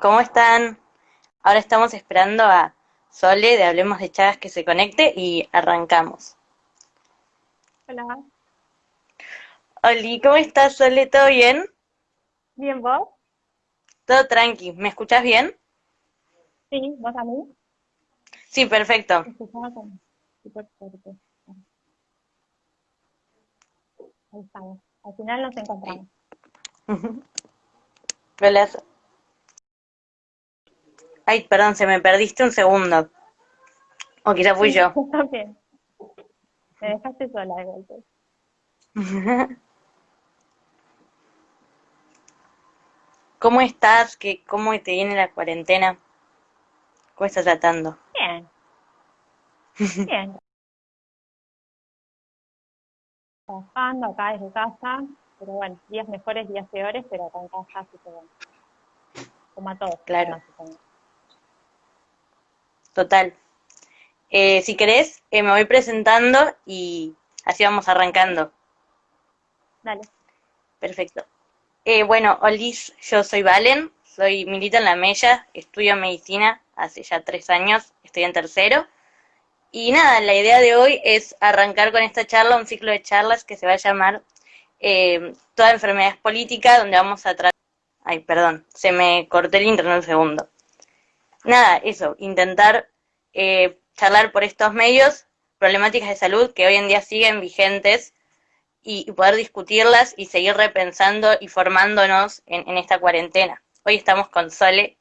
¿cómo están? Ahora estamos esperando a Sole de Hablemos de Chagas que se conecte y arrancamos. Hola. Oli, ¿cómo estás, Sole? ¿Todo bien? Bien, ¿vos? Todo tranqui. ¿Me escuchás bien? Sí, ¿vos a mí? Sí, perfecto. Ahí estamos. Al final nos encontramos. Hola. Ay, perdón, se me perdiste un segundo. O quizá fui yo. Está bien. Me dejaste sola de golpe. ¿Cómo estás? ¿Qué, ¿Cómo te viene la cuarentena? ¿Cómo estás tratando? Bien. Bien. Trabajando acá desde casa, pero bueno, días mejores, días peores, pero acá en casa así que bueno. Como a todos. Claro. Total. Eh, si querés, eh, me voy presentando y así vamos arrancando. Dale. Perfecto. Eh, bueno, Olis, yo soy Valen, soy milito en la Mella, estudio medicina hace ya tres años, estoy en tercero. Y nada, la idea de hoy es arrancar con esta charla, un ciclo de charlas que se va a llamar eh, Toda enfermedad es política, donde vamos a tratar... Ay, perdón, se me cortó el internet un segundo. Nada, eso, intentar eh, charlar por estos medios problemáticas de salud que hoy en día siguen vigentes y, poder discutirlas y seguir repensando y formándonos en, en esta cuarentena. Hoy estamos con Sole,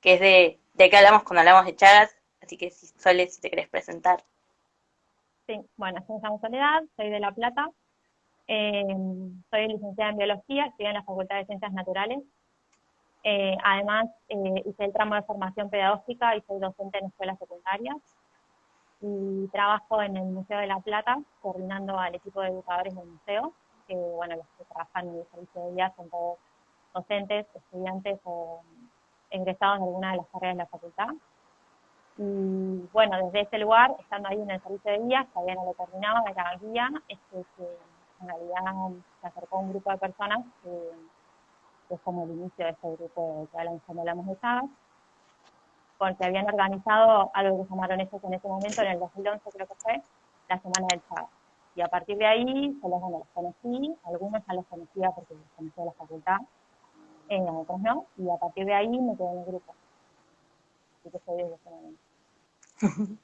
que es de, de qué hablamos cuando hablamos de Chagas, así que Sole, si te querés presentar. Sí, bueno, me llamo Soledad, soy de La Plata. Eh, soy licenciada en Biología, estudié en la Facultad de Ciencias Naturales. Eh, además, eh, hice el tramo de formación pedagógica y soy docente en escuelas secundarias. Y trabajo en el Museo de La Plata, coordinando al equipo de educadores del museo, que, bueno, los que trabajan en el servicio de día son todos docentes, estudiantes o egresados de alguna de las carreras de la facultad. Y bueno, desde ese lugar, estando ahí en el servicio de guía, todavía no lo terminaba, era guía, es que, que en realidad se acercó un grupo de personas que, que es como el inicio de este grupo que hablamos cuando hablamos de Chagas, porque habían organizado algo que llamaron ellos en ese momento, en el 2011 creo que fue, la Semana del Chagas. Y a partir de ahí, yo los, bueno, los conocí, algunos ya los conocía porque los conocía de la facultad, eh, otros no, y a partir de ahí me quedé en el grupo. Así que soy desde ese momento.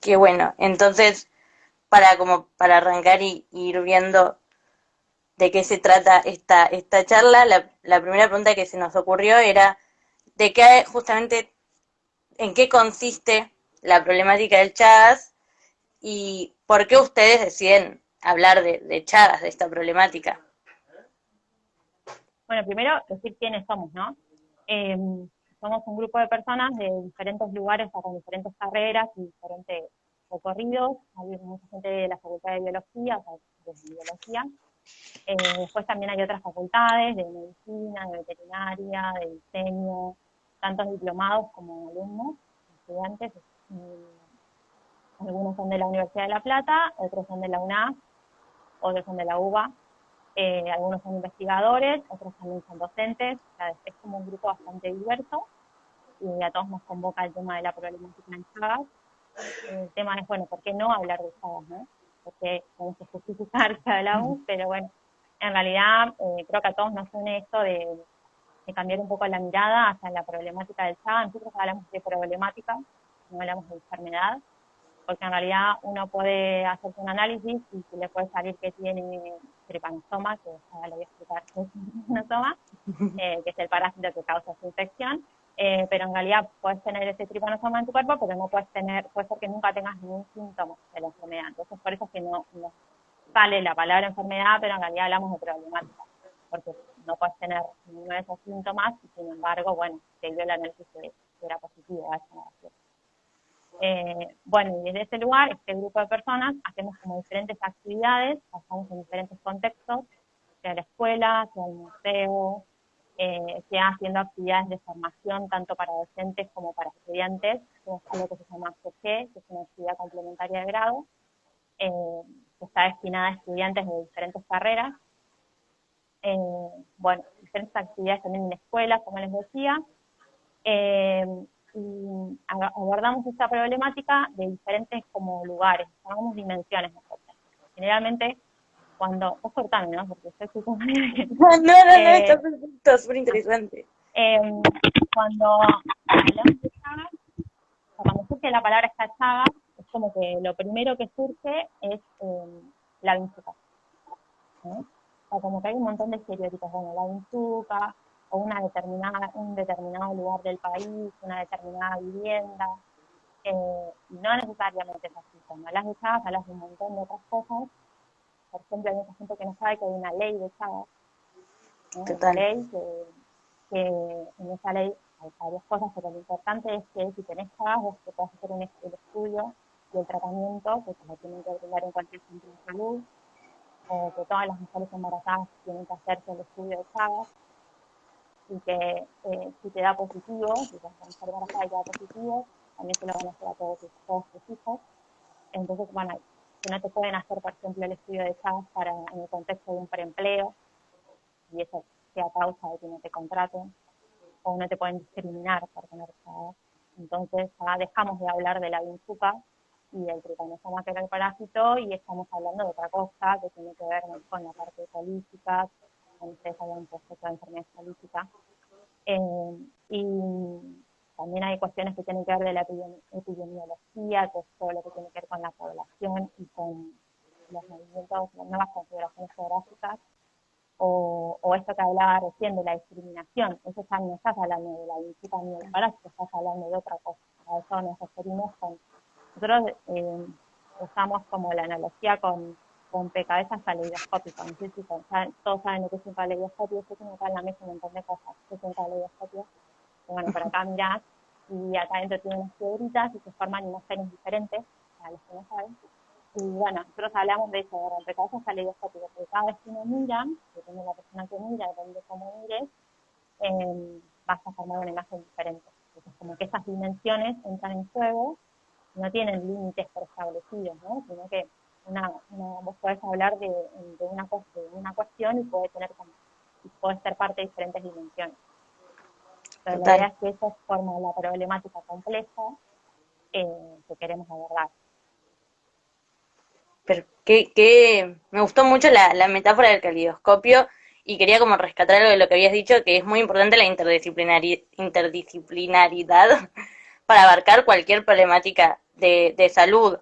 Qué bueno. Entonces, para como para arrancar y, y ir viendo de qué se trata esta, esta charla, la, primera pregunta que se nos ocurrió era de qué justamente en qué consiste la problemática del Chagas y por qué ustedes deciden hablar de, de Chagas, de esta problemática. Bueno, primero decir quiénes somos, ¿no? Eh, somos un grupo de personas de diferentes lugares, con diferentes carreras y diferentes recorridos. Hay mucha gente de la Facultad de Biología, o de Biología. Eh, después también hay otras facultades de medicina, de veterinaria, de diseño, tantos diplomados como alumnos, estudiantes. algunos son de la Universidad de La Plata, otros son de la UNAF, otros son de la UBA, eh, algunos son investigadores, otros también son docentes, es como un grupo bastante diverso y a todos nos convoca el tema de la problemática en Chagas. El tema es, bueno, ¿por qué no hablar de Chagas, no? Porque tenemos que justificar que hablamos, pero bueno, en realidad eh, creo que a todos nos une esto de, de, cambiar un poco la mirada hacia la problemática del Chagas. Nosotros hablamos de problemática, no hablamos de enfermedad, porque en realidad uno puede hacerse un análisis y si le puede salir que tiene tripanosoma, que ya lo voy a explicar qué es eh, que es el parásito que causa su infección, eh, pero en realidad puedes tener ese tripanosoma en tu cuerpo, pero no puedes tener, puede ser que nunca tengas ningún síntoma de la enfermedad. Entonces, por eso es que no, no sale la palabra enfermedad, pero en realidad hablamos de problemática, porque no puedes tener ninguno de esos síntomas y sin embargo, bueno, te dio el análisis que, era positivo a esa. Eh, bueno, y desde ese lugar, este grupo de personas, hacemos como diferentes actividades, pasamos en diferentes contextos, sea la escuela, sea el museo, eh, sea haciendo actividades de formación tanto para docentes como para estudiantes, algo que se llama CG, que es una actividad complementaria de grado, eh, que está destinada a estudiantes de diferentes carreras. eh, bueno, diferentes actividades también en escuelas, como les decía, eh, y abordamos esta problemática de diferentes como lugares, llamamos dimensiones. Generalmente, cuando, vos cortame, ¿no? Porque yo no, no, no, eh, está perfecto, súper interesante. Em, cuando hablamos de chagas, cuando surge la palabra esta chaga, es como que lo primero que surge es eh, la vinchuca. O sea, como que hay un montón de estereotipos, bueno, la vinchuca, o una determinada, un determinado lugar del país, una determinada vivienda, eh, no necesariamente es así. Cuando hablas de chagas, hablas de un montón de otras cosas. Por ejemplo, hay mucha gente que no sabe que hay una ley de chagas. Una ley que, que, en esa ley hay varias cosas, pero lo importante es que si tenés chagas, vos te puedes hacer un, el estudio y el tratamiento, que se lo tienen que brindar en cualquier centro de salud, que todas las mujeres embarazadas tienen que hacerse el estudio de chagas y que eh, si te da positivo, si te mujer embarazada y te da positivo, también se lo van a hacer a todos tus, todos tus hijos. Entonces, bueno, no te pueden hacer, por ejemplo, el estudio de chagas para en el contexto de un preempleo, y eso sea causa de que no te contraten, o no te pueden discriminar por tener chagas. Entonces, ya dejamos de hablar de la vinchuca y del tripanosomas que era el parásito y estamos hablando de otra cosa que tiene que ver con la parte política, con ustedes habían puesto la enfermedad política. Eh, y también hay cuestiones que tienen que ver de la epidemiología, que es todo lo que tiene que ver con la población y con los movimientos, las nuevas configuraciones geográficas, o, o, esto que hablaba recién de la discriminación, eso ya no estás hablando de la visita ni del parásito, estás hablando de otra cosa. A eso nos referimos con nosotros eh, usamos como la analogía con, con cabezas caleidoscópicas. No sé si todos saben lo que es un caleidoscopio. Yo tengo acá en la mesa un montón de cosas. es un caleidoscopio. Mirás y acá adentro tiene unas piedritas y se forman imágenes diferentes, para los que no saben. Y bueno, nosotros hablamos de eso, de rompecabezas caleidoscópicas, porque cada vez que uno mira, depende de la persona que mira, depende de cómo mires, eh, vas a formar una imagen diferente. Entonces, como que esas dimensiones entran en juego no tienen límites preestablecidos, ¿no? Sino que una, una, vos podés hablar de, de, una, de una cuestión y puede tener como, y ser parte de diferentes dimensiones. Pero la idea es que eso forma la problemática compleja eh, que queremos abordar. Pero que, que me gustó mucho la, la metáfora del calidoscopio y quería como rescatar algo de lo que habías dicho, que es muy importante la interdisciplinaridad para abarcar cualquier problemática de, de salud,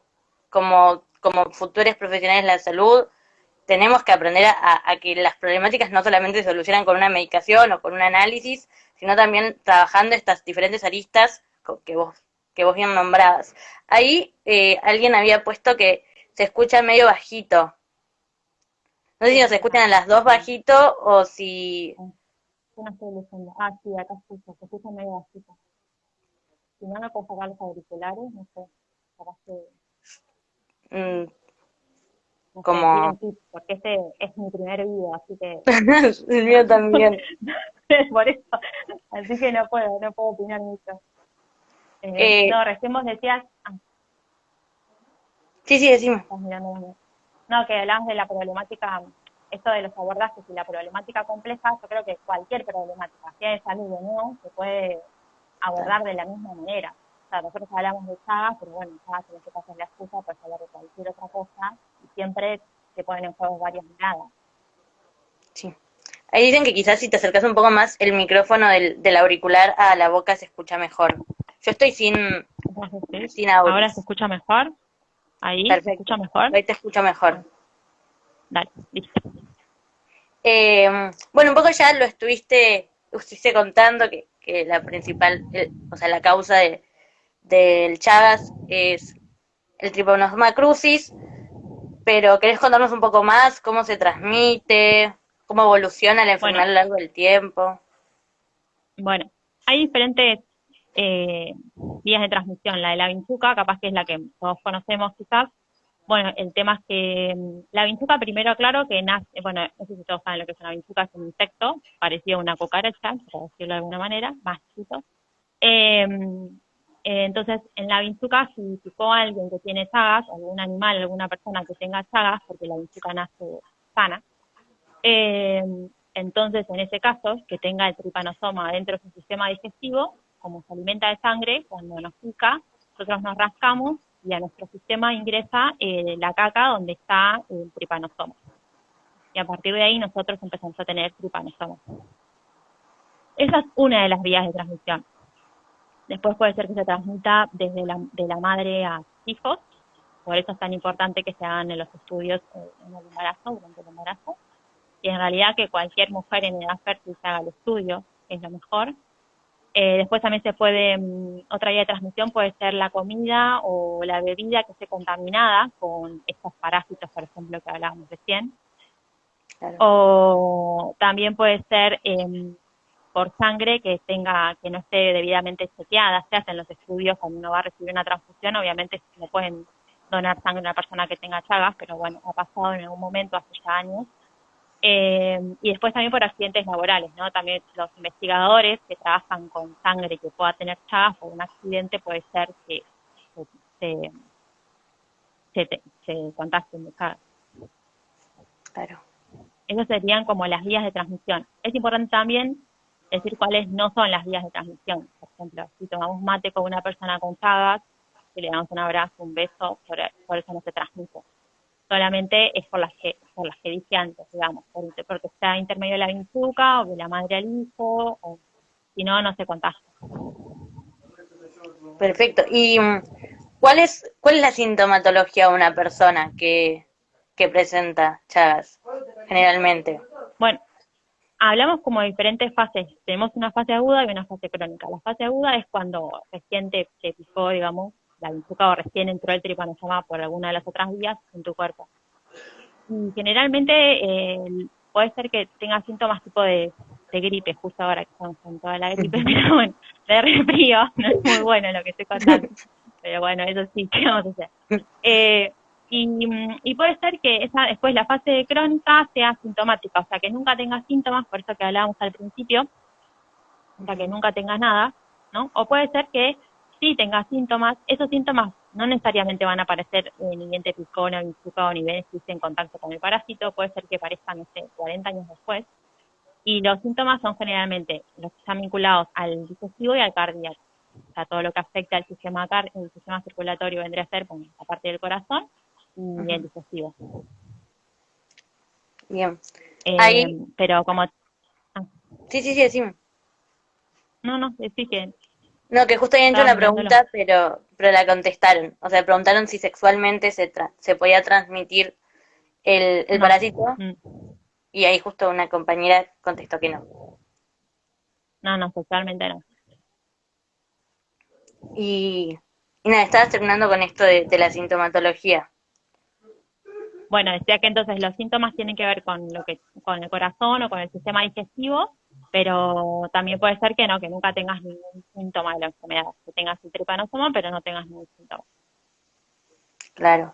como, como futuros profesionales de la salud, tenemos que aprender a, a, que las problemáticas no solamente se solucionan con una medicación o con un análisis, sino también trabajando estas diferentes aristas que vos, que vos bien nombrabas. Ahí eh, alguien había puesto que se escucha medio bajito. No sé si nos escuchan a las dos bajito o si... No estoy Ah, sí, acá escucho, se escucha medio bajito. Si no, no puedo sacar los auriculares, no sé. Mm, como... porque este es mi primer video, así que... El mío también. Por eso, así que no puedo, no puedo opinar mucho. Eh, eh, no, recién vos decías... Ah. Sí, sí, decime. No, que hablabas de la problemática, esto de los abordajes y la problemática compleja, yo creo que cualquier problemática, sea de salud o no, se puede abordar de la misma manera nosotros hablamos de Chagas, pero bueno, Chagas en este caso es la excusa para hablar de cualquier otra cosa, y siempre se ponen en juego varias miradas. Sí. Ahí dicen que quizás si te acercas un poco más el micrófono del, del auricular a la boca se escucha mejor. Yo estoy sin, sin audio. ¿Ahora se escucha mejor? ¿Ahí se escucha mejor? Ahí te escucha mejor. Dale, listo. Eh, bueno, un poco ya lo estuviste, estuviste contando que, que la principal, o sea, la causa de, del Chagas es el Trypanosoma crucis, pero ¿querés contarnos un poco más cómo se transmite, cómo evoluciona la enfermedad a lo largo del tiempo? Bueno, hay diferentes eh, vías de transmisión. La de la vinchuca, capaz que es la que todos conocemos quizás. Bueno, el tema es que mm, la vinchuca, primero claro que nace, bueno, no sé si todos saben lo que es una vinchuca, es un insecto parecido a una cucaracha, por decirlo de alguna manera, más chiquito. Eh, eh, entonces, en la vinchuca, si picó alguien que tiene chagas, algún animal, alguna persona que tenga chagas, porque la vinchuca nace sana, eh, Entonces, en ese caso, que tenga el tripanosoma dentro de su sistema digestivo, como se alimenta de sangre, cuando nos pica, nosotros nos rascamos y a nuestro sistema ingresa eh, la caca donde está el tripanosoma. Y a partir de ahí nosotros empezamos a tener tripanosoma. Esa es una de las vías de transmisión. Después puede ser que se transmita desde la, de la madre a hijos, por eso es tan importante que se hagan los estudios eh, en el embarazo, durante el embarazo. Y en realidad que cualquier mujer en edad fértil se haga el estudio, es lo mejor. Eh, después también se puede, mm, otra vía de transmisión puede ser la comida o la bebida que esté contaminada con estos parásitos, por ejemplo, que hablábamos recién. O también puede ser em, por sangre que tenga que no esté debidamente chequeada. Se hacen los estudios cuando uno va a recibir una transfusión, obviamente no pueden donar sangre a una persona que tenga chagas, pero bueno, ha pasado en algún momento hace ya años. Eh, y después también por accidentes laborales, ¿no? También los investigadores que trabajan con sangre que pueda tener chagas o un accidente puede ser que se, se, se contagien de chagas. Claro. Esas serían como las vías de transmisión. Es importante también decir cuáles no son las vías de transmisión. Por ejemplo, si tomamos mate con una persona con chagas, si le damos un abrazo, un beso, por, eso no se transmite. Solamente es por las que, por las que dije antes, digamos, porque está intermedio de la vinzuca o de la madre al hijo, o si no, no se contagia. Perfecto. ¿Y mm, cuál es, cuál es la sintomatología de una persona que, que presenta Chagas, generalmente? Bueno, hablamos como de diferentes fases. Tenemos una fase aguda y una fase crónica. La fase aguda es cuando recién te, picó, digamos, la vinchuca o recién entró el tripanosoma por alguna de las otras vías en tu cuerpo. Y generalmente eh, puede ser que tengas síntomas tipo de, gripe, justo ahora que estamos con toda la gripe, pero bueno, de resfrío, no es muy bueno lo que estoy contando. Pero bueno, eso sí, ¿qué vamos a hacer? Eh, y, puede ser que esa después la fase crónica sea sintomática, o sea, que nunca tengas síntomas, por eso que hablábamos al principio, o sea, que nunca tengas nada, ¿no? O puede ser que sí tengas síntomas, esos síntomas no necesariamente van a aparecer ni bien te picó, ni o ni bien estuviste en contacto con el parásito, puede ser que aparezcan, no sé, 40 años después. Y los síntomas son generalmente los que están vinculados al digestivo y al cardíaco. O sea, todo lo que afecta al sistema, el sistema circulatorio vendría a ser, con la parte del corazón, y el digestivo. Bien. Eh, pero como... Ah. Sí, sí, sí, decime. No, no, sí que... No, que justo había hecho una pregunta, pero, pero la contestaron. O sea, preguntaron si sexualmente se, se podía transmitir el, el parásito. Mm. Y ahí justo una compañera contestó que no. No, no, sexualmente no. Y, y nada, estabas terminando con esto de la sintomatología. Bueno, decía que entonces los síntomas tienen que ver con lo que con el corazón o con el sistema digestivo, pero también puede ser que no, que nunca tengas ningún síntoma de la enfermedad, que tengas el tripanosoma, pero no tengas ningún síntoma. Claro.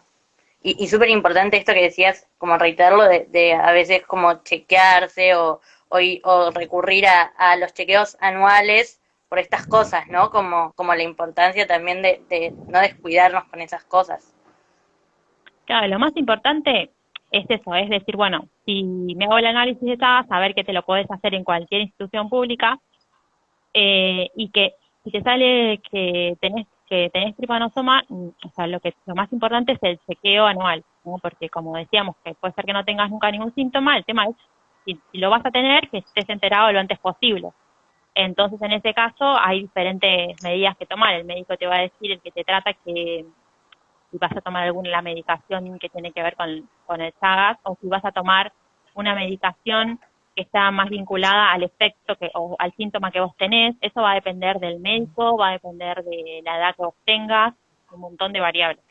Y, y súper importante esto que decías, como reiterarlo, de, a veces como chequearse o, o, recurrir a, a, los chequeos anuales por estas cosas, ¿no? Como, como la importancia también de, de no descuidarnos con esas cosas. Claro, lo más importante es eso, es decir, bueno, si me hago el análisis de TAS, saber que te lo puedes hacer en cualquier institución pública eh, y que si te sale que tenés que tenés tripanosoma, mm, o sea, lo que lo más importante es el chequeo anual, porque como decíamos, que puede ser que no tengas nunca ningún síntoma, el tema es si lo vas a tener, que estés enterado lo antes posible. Entonces, en ese caso, hay diferentes medidas que tomar. El médico te va a decir, el que te trata, que si vas a tomar alguna medicación que tiene que ver con, con el Chagas o si vas a tomar una medicación que está más vinculada al efecto que, o al síntoma que vos tenés. Eso va a depender del médico, va a depender de la edad que vos tengas, un montón de variables.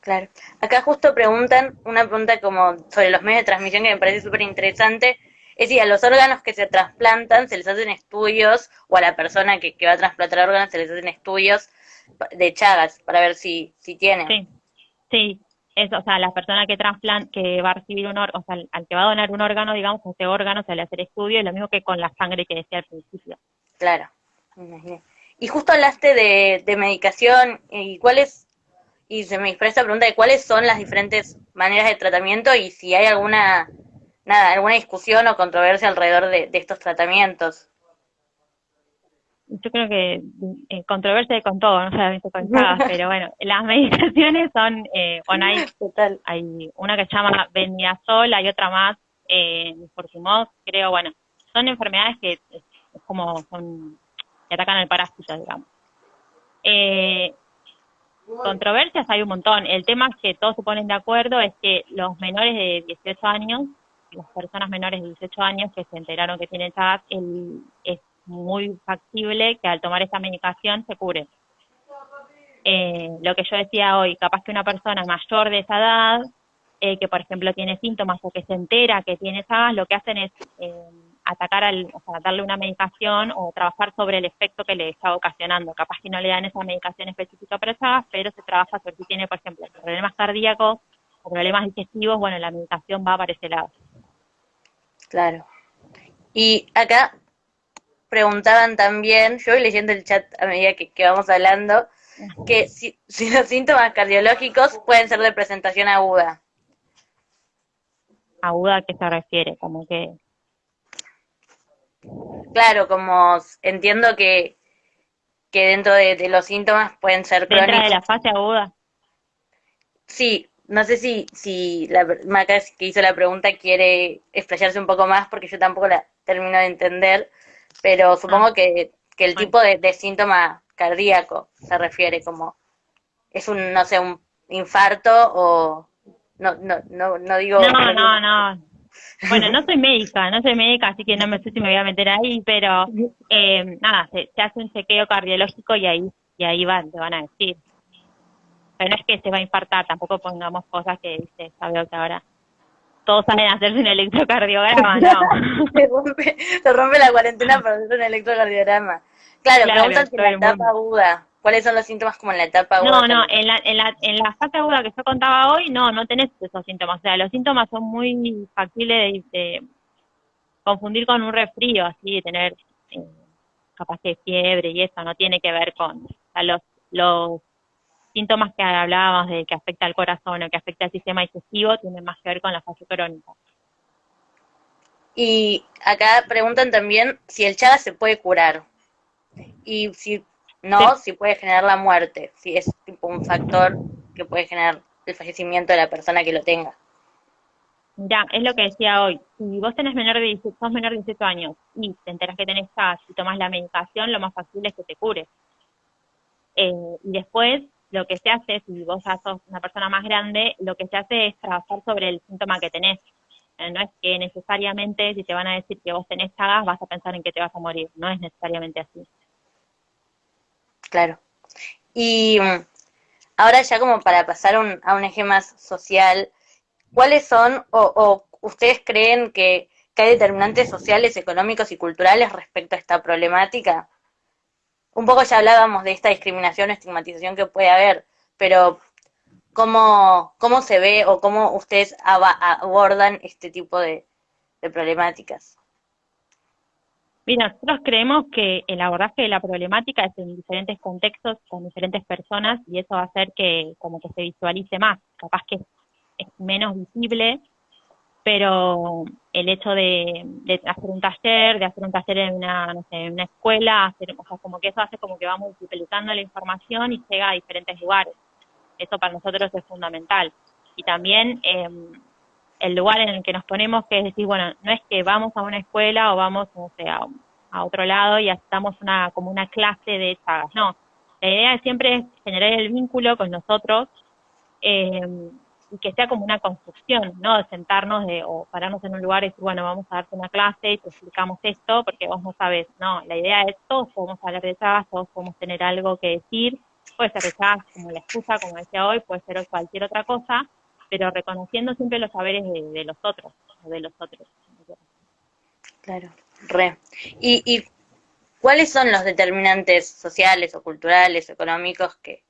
Claro. Acá justo preguntan una pregunta como sobre los medios de transmisión que me parece súper interesante. Es decir, a los órganos que se trasplantan se les hacen estudios, o a la persona que, que va a trasplantar órganos se les hacen estudios de Chagas para ver si, si tiene. Sí, sí. Eso, o sea, la persona que trasplant, que va a recibir un órgano, o sea, al que va a donar un órgano, digamos, ese órgano se le hace el estudio, es lo mismo que con la sangre que decía al principio. Claro. Y justo hablaste de, de medicación, y cuáles, y se me expresa la pregunta de cuáles son las diferentes maneras de tratamiento y si hay alguna nada, alguna discusión o controversia alrededor de, estos tratamientos. Yo creo que eh, controversia con todo, no solamente con pero bueno, las medicaciones son, eh, bueno, hay, hay una que se llama Beniazol, hay otra más, eh, Fortimos, creo, bueno, son enfermedades que es, como son, que atacan al parásito, digamos. Eh, controversias hay un montón. El tema que todos se ponen de acuerdo es que los menores de 18 años, las personas menores de 18 años que se enteraron que tienen Chagas, es muy factible que al tomar esta medicación se cure. Eh, lo que yo decía hoy, capaz que una persona mayor de esa edad, eh, que por ejemplo tiene síntomas o que se entera que tiene Chagas, lo que hacen es eh, atacar al, o sea, darle una medicación o trabajar sobre el efecto que le está ocasionando. Capaz que no le dan esa medicación específica para esa, pero se trabaja sobre si tiene, por ejemplo, problemas cardíacos o problemas digestivos, bueno, la medicación va para ese lado. Claro. Y acá preguntaban también, yo voy leyendo el chat a medida que, vamos hablando, que si, si los síntomas cardiológicos pueden ser de presentación aguda. ¿Aguda a qué se refiere? Como que Claro, como entiendo que, que dentro de, los síntomas pueden ser crónicos. ¿Dentro de la fase aguda? Sí, no sé si, si la Maca que hizo la pregunta quiere explayarse un poco más porque yo tampoco la termino de entender, pero supongo ah. que, que el tipo de, de, síntoma cardíaco se refiere como es un, no sé, un infarto o no, no, no, no digo... No, no, no, bueno, no soy médica, no soy médica, así que no me sé si me voy a meter ahí, pero eh, nada, se, hace un chequeo cardiológico y ahí y ahí van, te van a decir. Pero no es que se va a infartar, tampoco pongamos cosas que dice, sabe que ahora todos saben hacerse un electrocardiograma, no. se, rompe, se rompe la cuarentena para hacer un electrocardiograma. Claro, claro preguntan si la etapa aguda ¿Cuáles son los síntomas como en la etapa aguda? No, no, en la, en, la, en la fase aguda que yo contaba hoy, no, no tenés esos síntomas. O sea, los síntomas son muy factibles de, confundir con un resfrío, así, de tener eh, capaz de fiebre y eso, no tiene que ver con los, los síntomas que hablábamos de que afecta al corazón o que afecta al sistema digestivo, tienen más que ver con la fase crónica. Y acá preguntan también si el Chagas se puede curar. Y si no si puede generar la muerte, si es tipo un factor que puede generar el fallecimiento de la persona que lo tenga. Ya, es lo que decía hoy. Si vos tenés menor de 18, sos menor de 18 años y te enteras que tenés gas y tomas la medicación, lo más fácil es que te cures. Eh, y después, lo que se hace, si vos ya sos una persona más grande, lo que se hace es trabajar sobre el síntoma que tenés. Eh, no es que necesariamente, si te van a decir que vos tenés gas, vas a pensar en que te vas a morir. No es necesariamente así. Claro. Y mm, ahora ya como para pasar a un eje más social, ¿cuáles son o, ustedes creen que, hay determinantes sociales, económicos y culturales respecto a esta problemática? Un poco ya hablábamos de esta discriminación o estigmatización que puede haber, pero ¿cómo, cómo se ve o cómo ustedes abordan este tipo de problemáticas? Mira, nosotros creemos que el abordaje de la problemática es en diferentes contextos, con diferentes personas, y eso va a hacer que como que se visualice más. Capaz que es menos visible, pero el hecho de, hacer un taller, de hacer un taller en una, no sé, en una escuela, hacer, sea, como que eso hace como que va multiplicando la información y llega a diferentes lugares. Eso para nosotros es fundamental. Y también eh, el lugar en el que nos ponemos, que es decir, bueno, no es que vamos a una escuela o vamos, no sé, a, otro lado y estamos una, como una clase de chagas, no. La idea siempre es generar el vínculo con nosotros eh, y que sea como una construcción, ¿no? De sentarnos de, o pararnos en un lugar y decir, bueno, vamos a darte una clase y te explicamos esto porque vos no sabes, no, la idea es todos podemos hablar de chagas, todos podemos tener algo que decir, puede ser chagas como la excusa, como decía hoy, puede ser cualquier otra cosa, pero reconociendo siempre los saberes de, los otros, de los otros. Claro, re. ¿Y, ¿Y cuáles son los determinantes sociales o culturales o económicos que,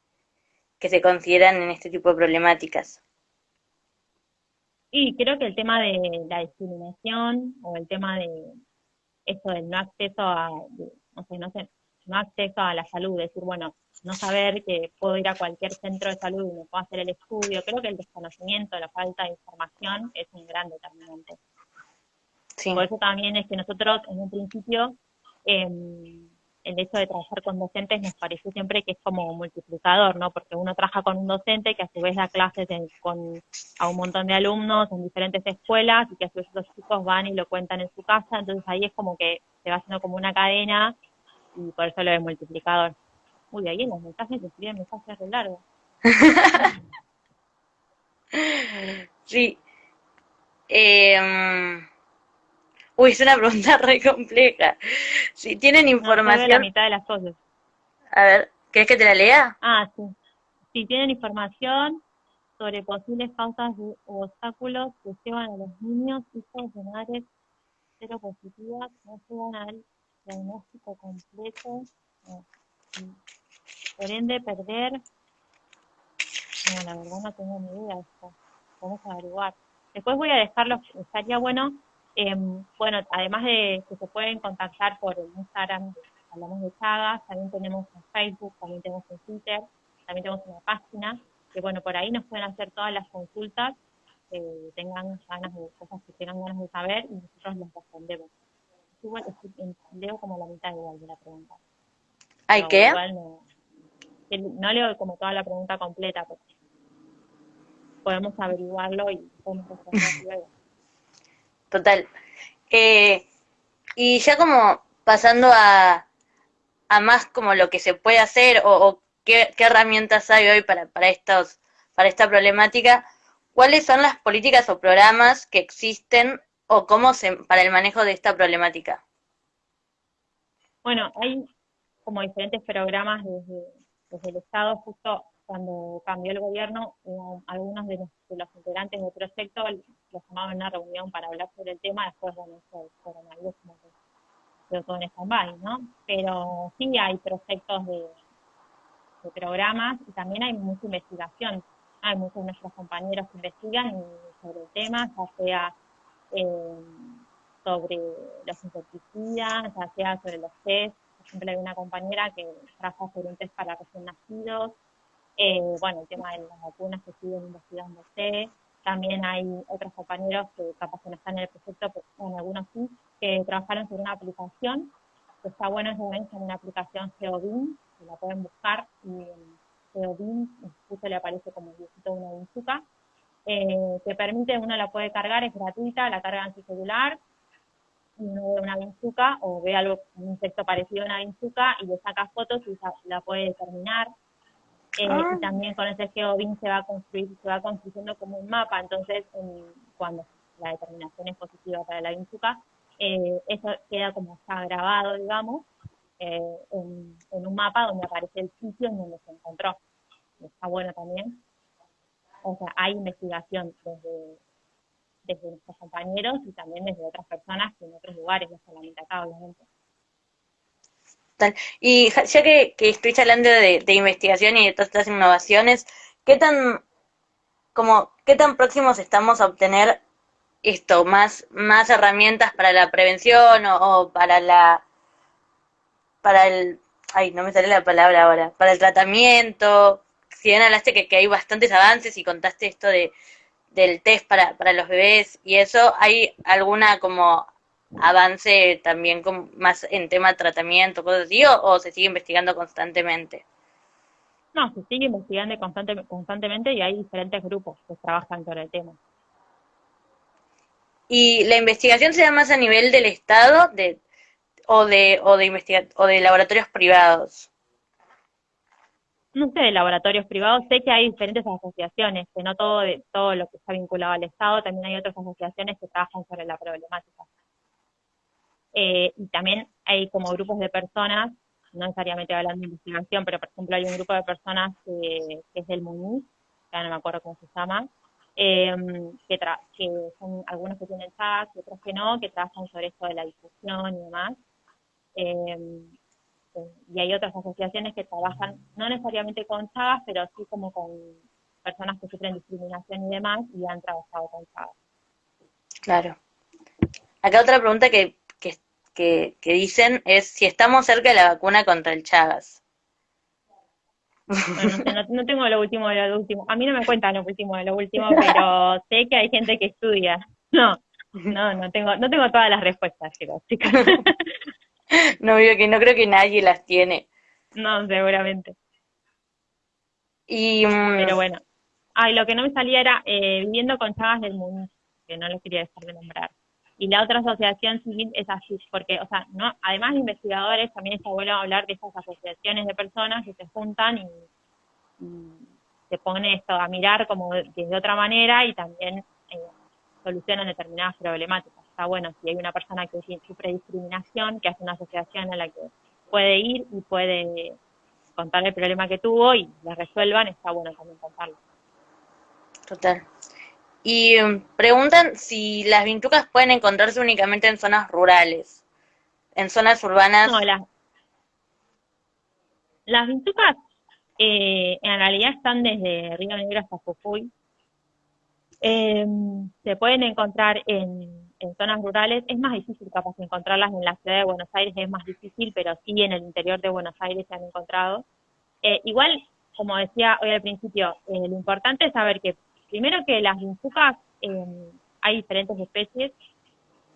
que se consideran en este tipo de problemáticas? Y creo que el tema de la discriminación o el tema de eso del no acceso a, no sé, no sé, no acceso a la salud, decir, bueno, no saber que puedo ir a cualquier centro de salud y me puedo hacer el estudio. Creo que el desconocimiento, la falta de información es un gran determinante. Por eso también es que nosotros en un principio em, el hecho de trabajar con docentes nos pareció siempre que es como multiplicador, ¿no? Porque uno trabaja con un docente que a su vez da clases con, a un montón de alumnos en diferentes escuelas y que a su vez los chicos van y lo cuentan en su casa, entonces ahí es como que se va haciendo como una cadena y por eso lo de multiplicador. Uy, ahí en los mensajes se escriben mensajes re largos. sí. Eh, Uy, es una pregunta re compleja. Si tienen información... No, la mitad de las cosas. A ver, ¿querés que te la lea? Ah, sí. Si tienen información sobre posibles causas u obstáculos que llevan a los niños hijos de madres positivas no llegan al diagnóstico completo. Por ende, perder... No, la verdad no tengo ni idea de esto. Vamos a averiguar. Después voy a dejarlo, estaría bueno Em, bueno, además de que se pueden contactar por el Instagram, hablamos de Chagas, también tenemos en Facebook, también tenemos en Twitter, también tenemos una página, que bueno, por ahí nos pueden hacer todas las consultas que tengan ganas de cosas que tengan ganas de saber y nosotros les respondemos. Igual leo como la mitad igual de la pregunta. ¿Hay qué? no, no, leo como toda la pregunta completa, pero podemos averiguarlo y podemos responder luego. Total. Eh, y ya como pasando a, a, más como lo que se puede hacer o, qué, herramientas hay hoy para, para, estos, para esta problemática, ¿cuáles son las políticas o programas que existen o cómo se, para el manejo de esta problemática? Bueno, hay como diferentes programas desde, desde el Estado, justo cuando cambió el gobierno, algunos de los, integrantes del proyecto los llamaban a una reunión para hablar sobre el tema, después, bueno, eso coronavirus como que quedó todo en stand ¿no? Pero sí hay proyectos de, programas y también hay mucha investigación. Hay muchos de nuestros compañeros que investigan sobre el tema, ya sea eh, sobre los insecticidas, ya sea sobre los test. Por ejemplo, hay una compañera que trabaja sobre un test para recién nacidos, eh, bueno, el tema de las vacunas que siguen investigándose. También hay otros compañeros que capaz que no están en el proyecto, pero bueno, algunos sí, que trabajaron sobre una aplicación. Que está bueno es una aplicación GeoBIM, que la pueden buscar y GeoBIM, justo le aparece como el de una vinchuca, eh, que permite, uno la puede cargar, es gratuita, la carga en su celular, uno ve una vinchuca o ve algo, un insecto parecido a una vinchuca y le saca fotos y la puede determinar eh, ah. Y también con ese GeoBin se va a construir, se va construyendo como un mapa, entonces cuando la determinación es positiva para la Vinchuca, eh, eso queda como está grabado, digamos, eh, en, un mapa donde aparece el sitio en donde se encontró. Está bueno también. O sea, hay investigación desde, desde nuestros compañeros y también desde otras personas que en otros lugares, no solamente acá, obviamente. Y ya que, que estoy hablando de, investigación y de todas estas innovaciones, ¿qué tan, como, qué tan próximos estamos a obtener esto, más, más herramientas para la prevención o, para la, para el, ay, no me sale la palabra ahora, para el tratamiento? Si bien hablaste que, que hay bastantes avances y contaste esto de, del test para, para los bebés y eso, ¿hay alguna como avance también con, más en tema de tratamiento, cosas así, o, se sigue investigando constantemente? No, se sigue investigando constante, constantemente y hay diferentes grupos que trabajan sobre el tema. ¿Y la investigación se da más a nivel del Estado de, o, de, o, de o de laboratorios privados? No sé, de laboratorios privados, sé que hay diferentes asociaciones, que no todo, de, todo lo que está vinculado al Estado, también hay otras asociaciones que trabajan sobre la problemática. Eh, y también hay como grupos de personas, no necesariamente hablando de investigación, pero por ejemplo hay un grupo de personas que, es del MUNIS, ya no me acuerdo cómo se llama, em, que, que son algunos que tienen y otros que no, que trabajan sobre esto de la difusión y demás. Em, y hay otras asociaciones que trabajan no necesariamente con chagas, pero sí como con personas que sufren discriminación y demás y han trabajado con chagas. Claro. Acá otra pregunta que que, dicen es si estamos cerca de la vacuna contra el Chagas. no, tengo lo último de lo último. A mí no me cuentan lo último de lo último, pero sé que hay gente que estudia. No, No, no tengo, no tengo todas las respuestas, chicos, chicas. no, veo que no creo que nadie las tiene. No, seguramente. Y, mm, Pero bueno. Ay, lo que no me salía era eh, Viviendo con Chagas del Mundo, que no lo quería dejar de nombrar. Y la otra asociación civil es así, porque, o sea, no, además de investigadores, también está bueno hablar de esas asociaciones de personas que se juntan y, se pone esto a mirar como de, de otra manera y también eh, solucionan determinadas problemáticas. Está bueno si hay una persona que sufre discriminación, que hace una asociación a la que puede ir y puede contar el problema que tuvo y le resuelvan, está bueno también contarlo. Total. Y preguntan si las vintucas pueden encontrarse únicamente en zonas rurales, en zonas urbanas. No, las, las vintucas eh, en realidad están desde Río Negro hasta Jujuy. Eh, se pueden encontrar en, zonas rurales. Es más difícil capaz encontrarlas en la ciudad de Buenos Aires, es más difícil, pero sí en el interior de Buenos Aires se han encontrado. Eh, igual, como decía hoy al principio, lo importante es saber que primero que las vinchucas hay diferentes especies.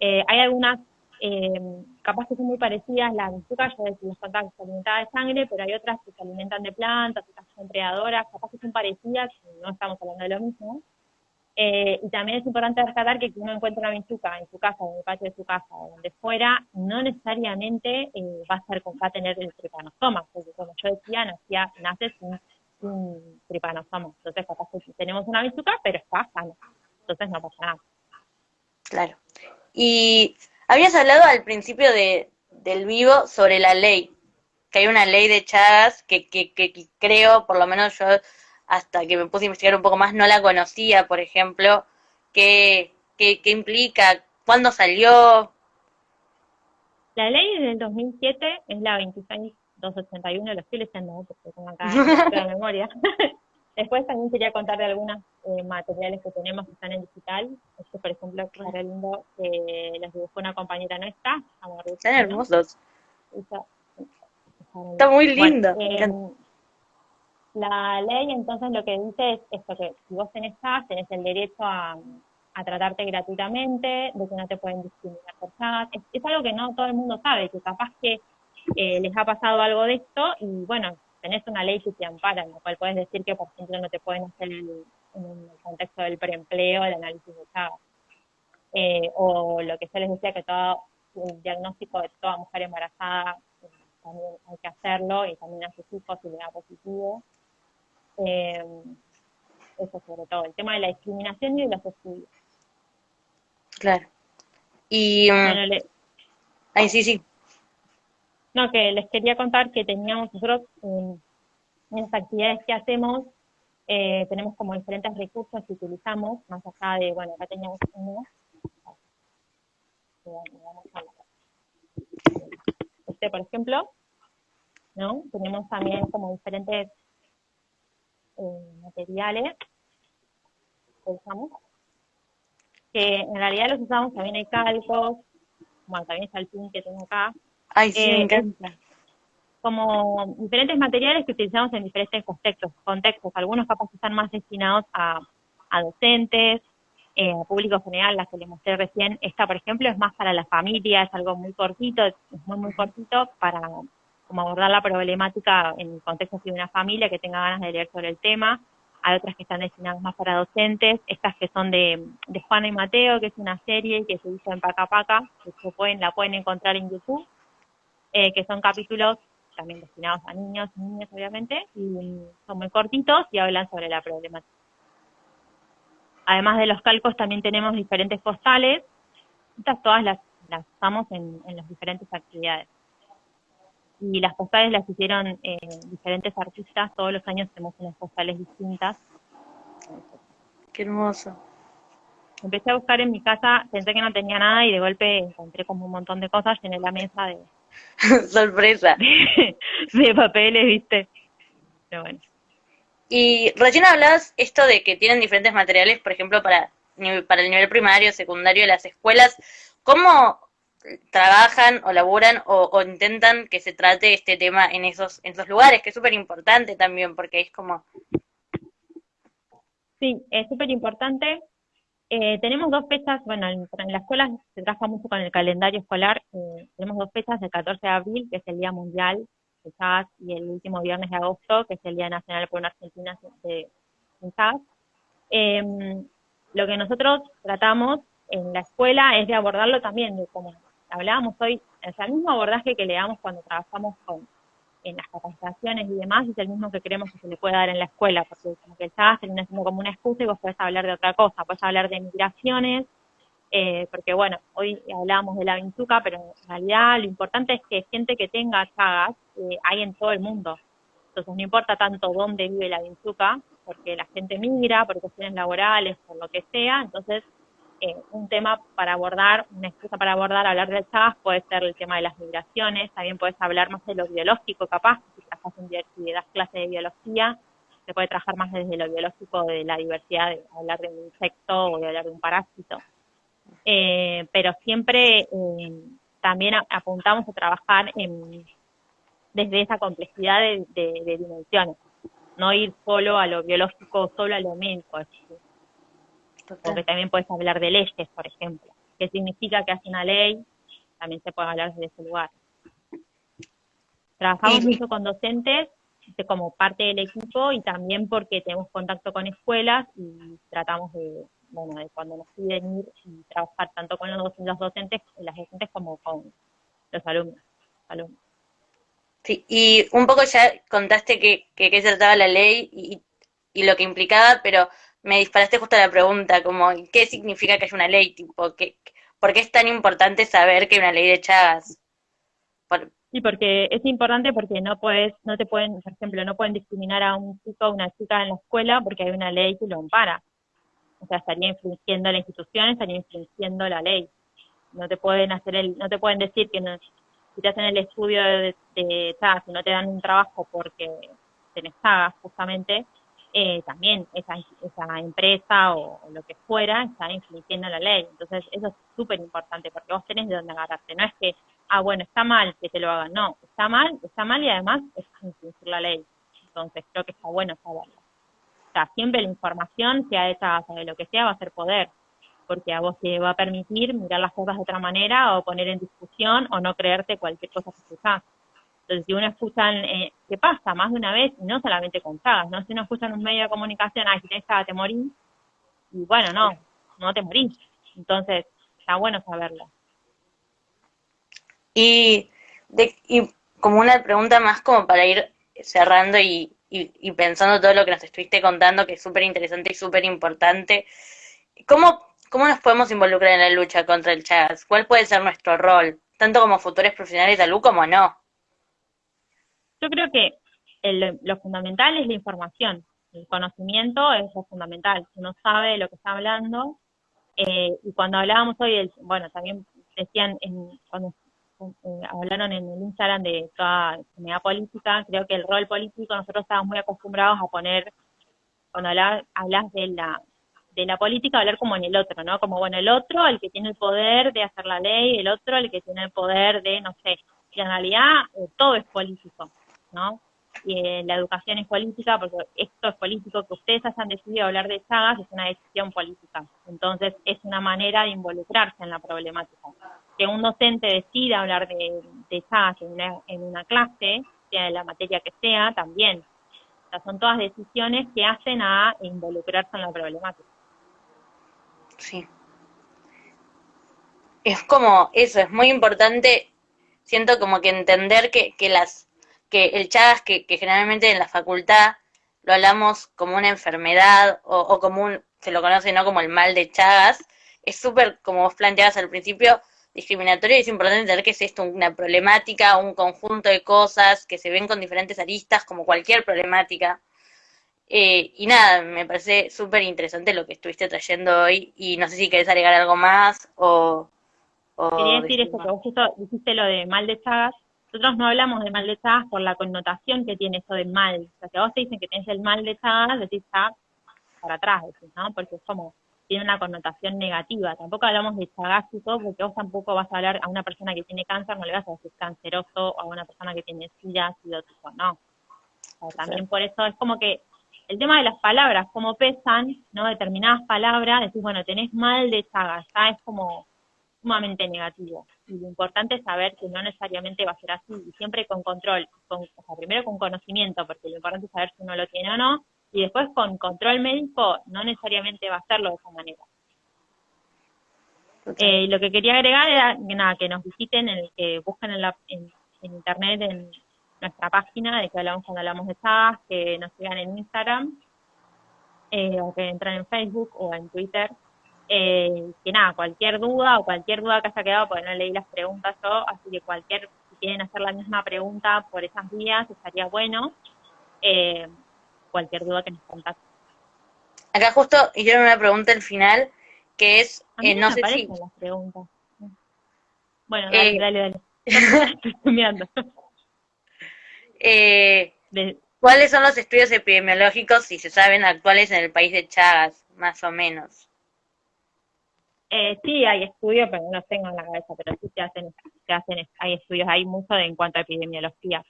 hay algunas eh, capaz que son muy parecidas, las vinchucas, ya les contaba que se alimentan de sangre, pero hay otras que se alimentan de plantas, otras son predadoras, capaz que son parecidas, no estamos hablando de lo mismo. Eh, y también es importante rescatar que si uno encuentra una vinchuca en su casa, en el patio de su casa, o donde fuera, no necesariamente eh, va a ser va a tener el tripanosoma, porque como yo decía, nacía, nace sin, sin tripanosoma. Entonces, capaz que tenemos una vinchuca, pero está sana. Entonces no pasa nada. Claro. Y Habías hablado al principio de, del vivo sobre la ley, que hay una ley de Chagas que, que, que, creo, por lo menos yo hasta que me puse a investigar un poco más, no la conocía, por ejemplo, qué, qué, implica, cuándo salió. La ley del 2007 es la 26281, lo estoy leyendo porque tengo acá la memoria. Después también quería contar de algunos eh, materiales que tenemos que están en digital. Este, por ejemplo, está lindo que los dibujó una compañera nuestra. Están hermosos. Está, muy lindo. Eh, la ley entonces lo que dice es esto, que si vos tenés CAS, tenés el derecho a, tratarte gratuitamente, de que no te pueden discriminar por CAS. Es, algo que no todo el mundo sabe, que capaz que eh, les ha pasado algo de esto y bueno, tenés una ley que te ampara, en la cual puedes decir que, por ejemplo, no te pueden hacer en el contexto del preempleo el análisis de Chagas. Eh, o lo que yo les decía, que todo el diagnóstico de toda mujer embarazada eh, también hay que hacerlo y también a sus hijos si le da positivo. Eh, eso sobre todo, el tema de la discriminación y de los estudios. Claro. Y... Um, Ay, sí, sí. No, que les quería contar que teníamos nosotros en, las actividades que hacemos, eh, tenemos como diferentes recursos que utilizamos, más allá de, bueno, acá teníamos uno. Este, por ejemplo, ¿no? Tenemos también como diferentes eh, materiales que usamos, que en realidad los usamos, también hay calcos, bueno, también está el pin que tengo acá, Ay, sí, me eh, encanta. Como diferentes materiales que utilizamos en diferentes contextos. contextos. Algunos capaz están más destinados a, docentes, eh, a público general, las que les mostré recién. Esta, por ejemplo, es más para la familia, es algo muy cortito, es muy, muy cortito para como abordar la problemática en el contexto de una familia que tenga ganas de leer sobre el tema. Hay otras que están destinadas más para docentes, estas que son de, de Juana y Mateo, que es una serie que se hizo en Paca Paca, que pueden, la pueden encontrar en YouTube eh, que son capítulos también destinados a niños y niñas, obviamente, y son muy cortitos y hablan sobre la problemática. Además de los calcos, también tenemos diferentes postales. Estas todas las, las usamos en, las diferentes actividades. Y las postales las hicieron eh, diferentes artistas. Todos los años tenemos unas postales distintas. Qué hermoso. Empecé a buscar en mi casa, pensé que no tenía nada y de golpe encontré como un montón de cosas, en la mesa de, Sorpresa. de papeles, viste. Pero bueno. Y recién hablabas esto de que tienen diferentes materiales, por ejemplo, para, para el nivel primario, secundario de las escuelas. ¿Cómo trabajan o laburan o, intentan que se trate este tema en esos, en esos lugares? Que es súper importante también, porque es como... Sí, es súper importante. Eh, tenemos dos fechas, bueno, en, la escuela se trabaja mucho con el calendario escolar. Eh, tenemos dos fechas, el 14 de abril, que es el Día Mundial de y el último viernes de agosto, que es el Día Nacional por una Argentina de, Jazz. Em, lo que nosotros tratamos en la escuela es de abordarlo también, de como hablábamos hoy, es el mismo abordaje que le damos cuando trabajamos con en las capacitaciones y demás es el mismo que creemos que se le puede dar en la escuela, porque como que el se termina siendo como una excusa y vos podés hablar de otra cosa, podés hablar de migraciones, eh, porque bueno, hoy hablábamos de la vinchuca, pero en realidad lo importante es que gente que tenga chagas eh, hay en todo el mundo. Entonces no importa tanto dónde vive la vinchuca, porque la gente migra, por cuestiones laborales, por lo que sea, entonces eh, un tema para abordar, una excusa para abordar, hablar del Chagas puede ser el tema de las migraciones, también puedes hablar más de lo biológico, capaz, si trabajas en si clase de biología, se puede trabajar más desde lo biológico, de la diversidad, de hablar de un insecto o de hablar de un parásito. Eh, pero siempre eh, también apuntamos a trabajar en, desde esa complejidad de, dimensiones, no ir solo a lo biológico, solo a lo médico, porque también puedes hablar de leyes, por ejemplo. ¿Qué significa que hace una ley? También se puede hablar desde ese lugar. Trabajamos mucho con docentes como parte del equipo y también porque tenemos contacto con escuelas y tratamos de, bueno, de cuando nos piden ir y trabajar tanto con los, docentes, las docentes como con los alumnos. alumnos. Sí, y un poco ya contaste que, que, que trataba la ley y, y lo que implicaba, pero me disparaste justo la pregunta, como, ¿qué significa que haya una ley? Tipo, ¿qué, ¿Por qué es tan importante saber que hay una ley de Chagas? Sí, porque es importante porque no puedes, no te pueden, por ejemplo, no pueden discriminar a un chico o una chica en la escuela porque hay una ley que lo ampara. O sea, estaría infringiendo la institución, estaría infringiendo la ley. No te pueden hacer el, no te pueden decir que no, si te hacen el estudio de, de Chagas y no te dan un trabajo porque tenés Chagas, justamente, eh, también esa, esa empresa o, lo que fuera está infringiendo la ley. Entonces, eso es súper importante porque vos tenés de dónde agarrarte. No es que, ah, bueno, está mal que te lo hagan. No, está mal, está mal y además es infringir la ley. Entonces, creo que está bueno saberlo. O sea, siempre la información, sea hecha de lo que sea, va a ser poder. Porque a vos te va a permitir mirar las cosas de otra manera o poner en discusión o no creerte cualquier cosa que escuchás. Entonces, si uno escucha, eh, ¿qué pasa? Más de una vez, y no solamente con sagas, ¿no? Si uno escucha en un medio de comunicación, si tenés saga te morís, y bueno, no, no te morís. Entonces, está bueno saberlo. Y, de, y como una pregunta más como para ir cerrando y, y, pensando todo lo que nos estuviste contando, que es súper interesante y súper importante, ¿cómo, ¿cómo nos podemos involucrar en la lucha contra el Chagas? ¿Cuál puede ser nuestro rol? Tanto como futuros profesionales de salud como no. Yo creo que lo fundamental es la información. El conocimiento es lo fundamental. Uno sabe de lo que está hablando. Eh, y cuando hablábamos hoy, bueno, también decían, en, cuando hablaron en el Instagram de toda comunidad política, creo que el rol político nosotros estábamos muy acostumbrados a poner, cuando hablas, de la de la política, hablar como en el otro, ¿no? Como, bueno, el otro, el que tiene el poder de hacer la ley, el otro, el que tiene el poder de, no sé, y en realidad eh, todo es político. ¿No? Eh, la educación es política, porque esto es político, que ustedes hayan decidido hablar de Chagas es una decisión política. Entonces, es una manera de involucrarse en la problemática. Que un docente decida hablar de, de Chagas en una, en una clase, sea de la materia que sea, también. O sea, son todas decisiones que hacen a involucrarse en la problemática. Sí. Es como eso, es muy importante, siento como que entender que, que las que el Chagas, que, generalmente en la facultad lo hablamos como una enfermedad o, como un, se lo conoce no como el mal de Chagas, es súper, como vos planteabas al principio, discriminatorio y es importante entender que es esto una problemática, un conjunto de cosas que se ven con diferentes aristas, como cualquier problemática. Eh, y nada, me parece súper interesante lo que estuviste trayendo hoy y no sé si querés agregar algo más o... Quería decir esto, que vos justo dijiste lo de mal de Chagas, nosotros no hablamos de mal de Chagas por la connotación que tiene eso de mal. O sea, si a vos te dicen que tenés el mal de Chagas, decís está para atrás, ¿no? Porque es como, tiene una connotación negativa. Tampoco hablamos de chagásico, porque vos tampoco vas a hablar a una persona que tiene cáncer, no le vas a decir canceroso, o a una persona que tiene sida, tipo, no. O sea, también por eso es como que el tema de las palabras, cómo pesan, ¿no? Determinadas palabras, decís, bueno, tenés mal de Chagas, ya es como sumamente negativo. Y lo importante es saber que no necesariamente va a ser así, y siempre con control, con, o sea, primero con conocimiento, porque lo importante es saber si uno lo tiene o no, y después con control médico no necesariamente va a hacerlo de esa manera. Eh, lo que quería agregar era que, nada, que nos visiten, en, que busquen en, la, en, internet, en nuestra página de que hablamos cuando hablamos de Chagas, que nos sigan en Instagram, eh, o que entren en Facebook o en Twitter. Eh, que nada, cualquier duda o cualquier duda que haya quedado, porque no leí las preguntas yo, así que cualquier, si quieren hacer la misma pregunta por esas vías, estaría bueno. Eh, cualquier duda que nos contacten. Acá justo hicieron una pregunta al final, que es, eh, no sé si... las preguntas. Bueno, dale, eh, dale, dale. Estoy eh, ¿Cuáles son los estudios epidemiológicos, si se saben, actuales en el país de Chagas, más o menos? Eh, sí, hay estudios, pero no tengo en la cabeza, pero sí se hacen, se hacen hay estudios, hay mucho de, en cuanto a epidemiología.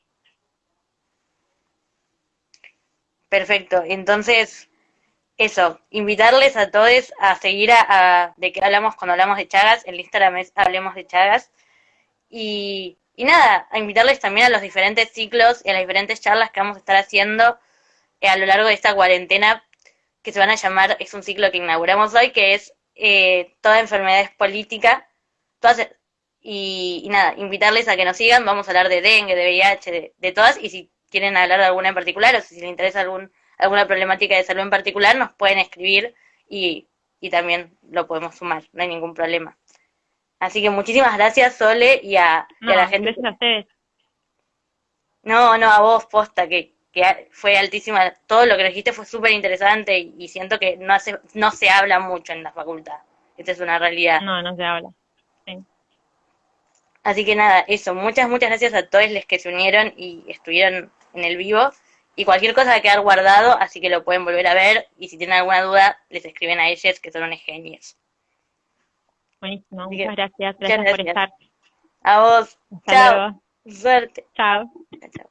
Perfecto, entonces, eso, invitarles a todos a seguir a, de qué hablamos cuando hablamos de Chagas, el Instagram es Hablemos de Chagas, y, y nada, a invitarles también a los diferentes ciclos y a las diferentes charlas que vamos a estar haciendo eh, a lo largo de esta cuarentena, que se van a llamar, es un ciclo que inauguramos hoy, que es eh, Toda enfermedad es política, todas, y, nada, invitarles a que nos sigan, vamos a hablar de dengue, de VIH, de, de todas, y si quieren hablar de alguna en particular o si les interesa algún, alguna problemática de salud en particular, nos pueden escribir y, y también lo podemos sumar, no hay ningún problema. Así que muchísimas gracias, Sole, y a, la gente. Gracias a ustedes. No, no, a vos, posta, que, que fue altísima. Todo lo que dijiste fue súper interesante y, siento que no, hace, no se habla mucho en la facultad. Esta es una realidad. No, no se habla. Sí. Así que nada, eso. Muchas, muchas gracias a todos los que se unieron y estuvieron en el vivo. Y cualquier cosa va a quedar guardado, así que lo pueden volver a ver. Y si tienen alguna duda, les escriben a ellos, que son unos genios. Buenísimo, muchas gracias. gracias. por estar. A vos. Chao. Suerte. Chao. Chao.